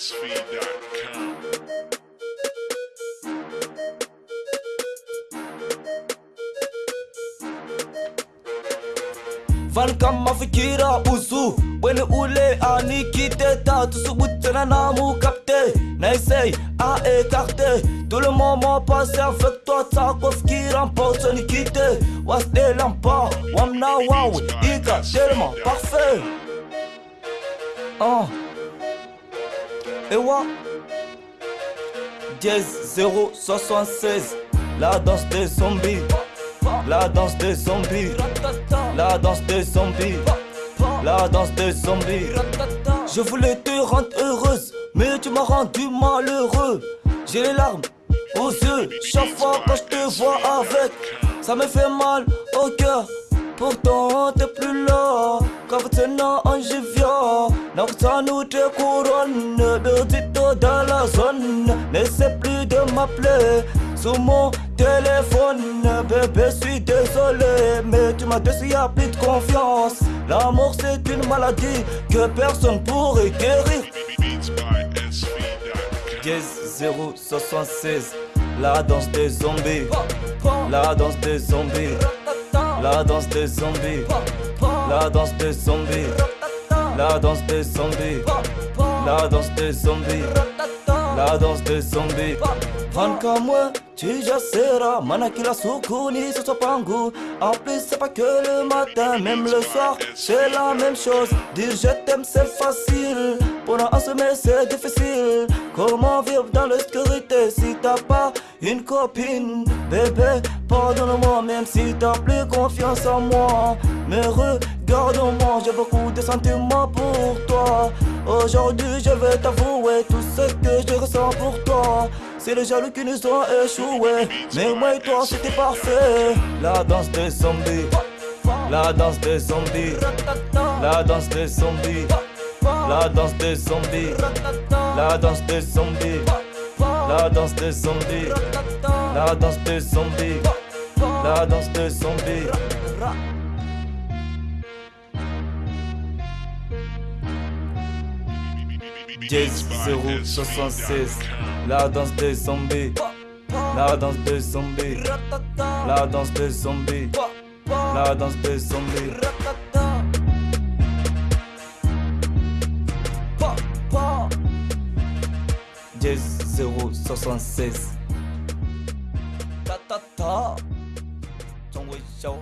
Mansfeed.com. Fan kama mafikira usu bwene ule anikite tatu subutana na mukapte na essaye à écarter tout le moment passé avec toi ça cause qui remporte ni quitte was de lampa wamna wawe ika tellement parfait oh. Et wa Dièse 076 La danse des zombies. La danse des zombies. La danse des zombies. La danse des zombies. Je voulais te rendre heureuse Mais tu m'as rendu malheureux. J'ai les larmes aux yeux. Chaque fois que je te vois avec Ça me fait mal au cœur. Pourtant t'es plus là Kavatena anjivia Nakutanu te couronne De dans la zone N'essaie plus de m'appeler Sous mon téléphone Bébé suis désolé Mais tu m'as déçu y'a plus de confiance. L'amour c'est une maladie Que personne pourrait guérir. Dièse 076 La danse des zombies. La danse des zombies. La danse des zombies. La danse des zombies. La danse des zombies. La danse des zombies. La danse des zombies. Van moi, tu seras Mana kila sukuni, ce soit pangu. En plus, c'est pas que le matin, même le soir, c'est la même chose. Dire je t'aime, c'est facile. Pendant un sommet, c'est difficile. Comment vivre dans l'obscurité si t'as pas une copine? Bébé, pardonne-moi, même si t'as plus confiance en moi. Mais regarde-moi, j'ai beaucoup de sentiments pour toi. Aujourd'hui, je vais t'avouer tout ce que je ressens pour toi. C'est les jaloux qui nous ont échoués. Mais moi et toi, c'était parfait. La danse des zombies. La danse des zombies. La danse des zombies. La danse des zombies. La danse des zombies. La danse des zombies. La danse des zombies. La danse des zombies. Jazz 076 La danse des zombies La danse des zombies La danse des zombies La danse des zombies Jazz 076 Ta ta ta 中文秀